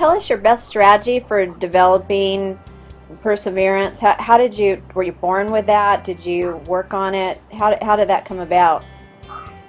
tell us your best strategy for developing perseverance? How, how did you, were you born with that? Did you work on it? How, how did that come about?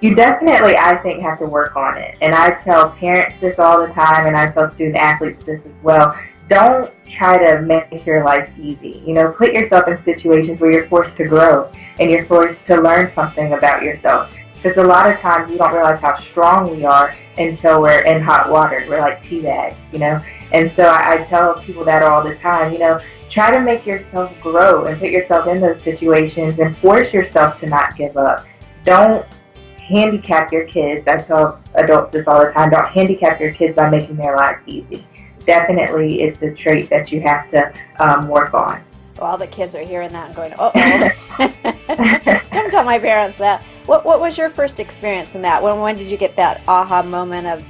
You definitely, I think, have to work on it. And I tell parents this all the time, and I tell student athletes this as well. Don't try to make your life easy. You know, put yourself in situations where you're forced to grow and you're forced to learn something about yourself. Because a lot of times we don't realize how strong we are until we're in hot water. We're like tea bags, you know? And so I, I tell people that all the time, you know, try to make yourself grow and put yourself in those situations and force yourself to not give up. Don't handicap your kids. I tell adults this all the time. Don't handicap your kids by making their lives easy. Definitely, it's a trait that you have to um, work on. Well, all the kids are hearing that and going, "Oh, don't tell my parents that." What What was your first experience in that? When When did you get that aha moment of,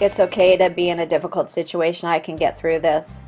"It's okay to be in a difficult situation. I can get through this."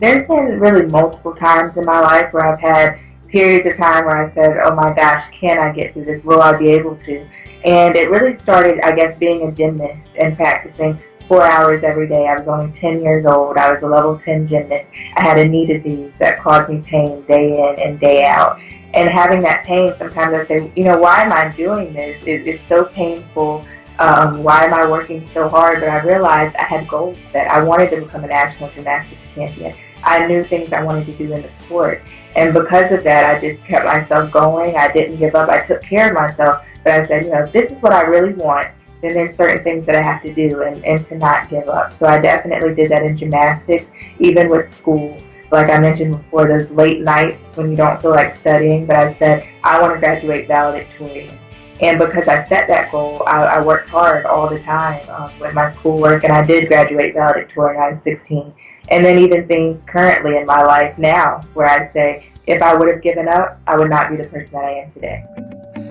There's been really multiple times in my life where I've had periods of time where I said, "Oh my gosh, can I get through this? Will I be able to?" And it really started, I guess, being a gymnast and practicing four hours every day. I was only 10 years old. I was a level 10 gymnast. I had a knee disease that caused me pain day in and day out. And having that pain, sometimes I say, you know, why am I doing this? It, it's so painful. Um, why am I working so hard? But I realized I had goals that I wanted to become a national gymnastics champion. I knew things I wanted to do in the sport. And because of that, I just kept myself going. I didn't give up. I took care of myself. But I said, you know, this is what I really want then there's certain things that I have to do and, and to not give up. So I definitely did that in gymnastics, even with school. Like I mentioned before, those late nights when you don't feel like studying, but I said, I want to graduate valedictorian. And because I set that goal, I, I worked hard all the time um, with my schoolwork, and I did graduate valedictorian. I was 16. And then even things currently in my life now, where I say, if I would have given up, I would not be the person that I am today.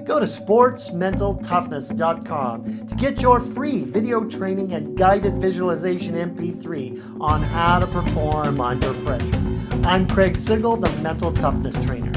Go to sportsmentaltoughness.com to get your free video training and guided visualization MP3 on how to perform under pressure. I'm Craig Sigl, the Mental Toughness Trainer.